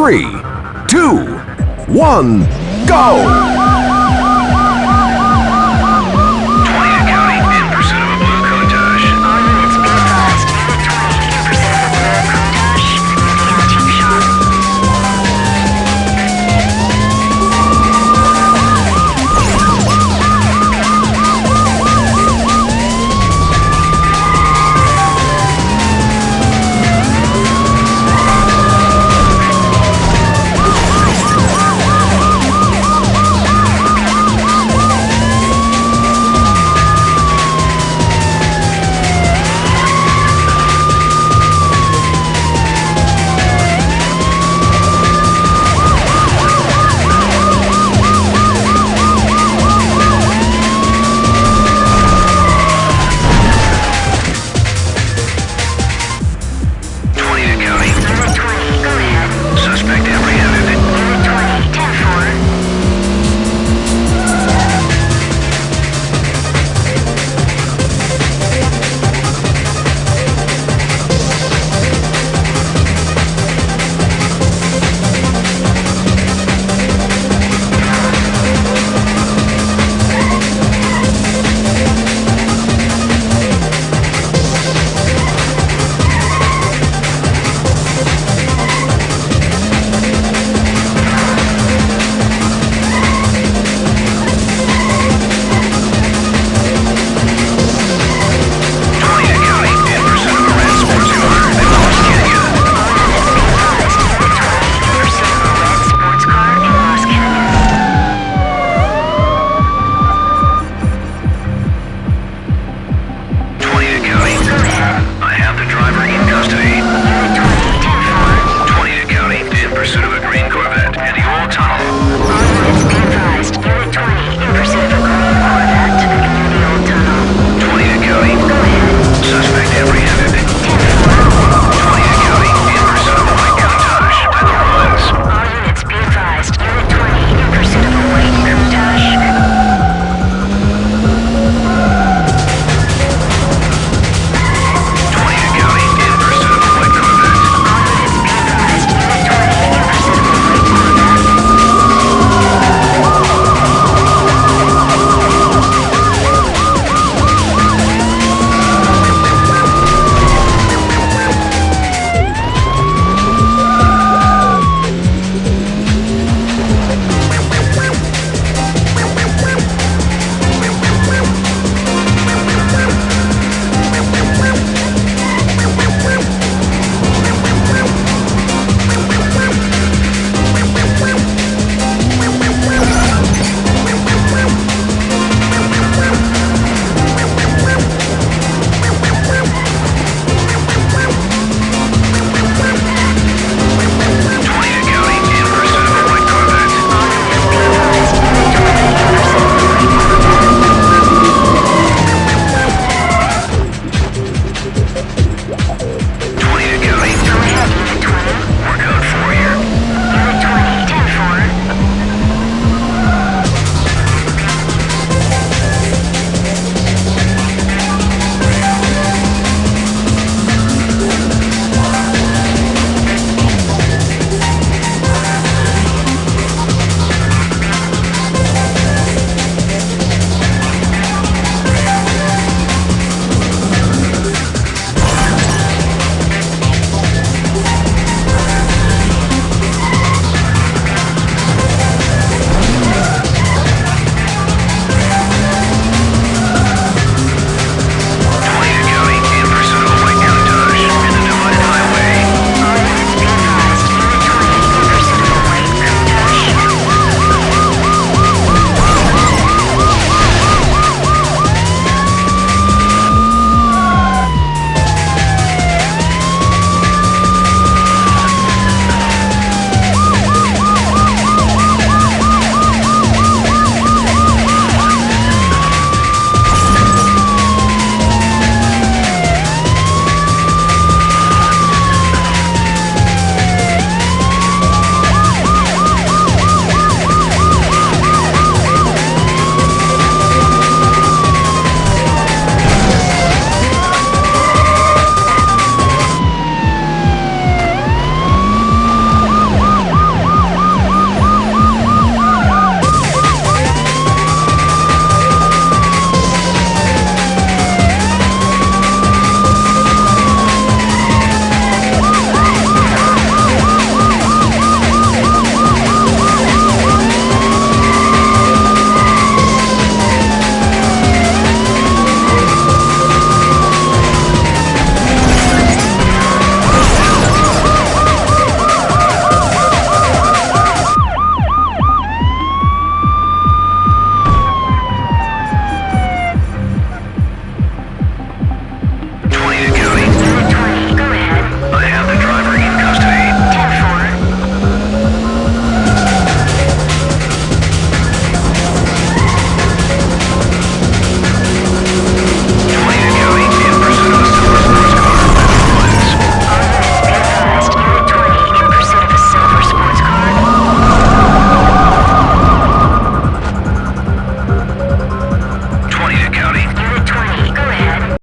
three, two, one, go!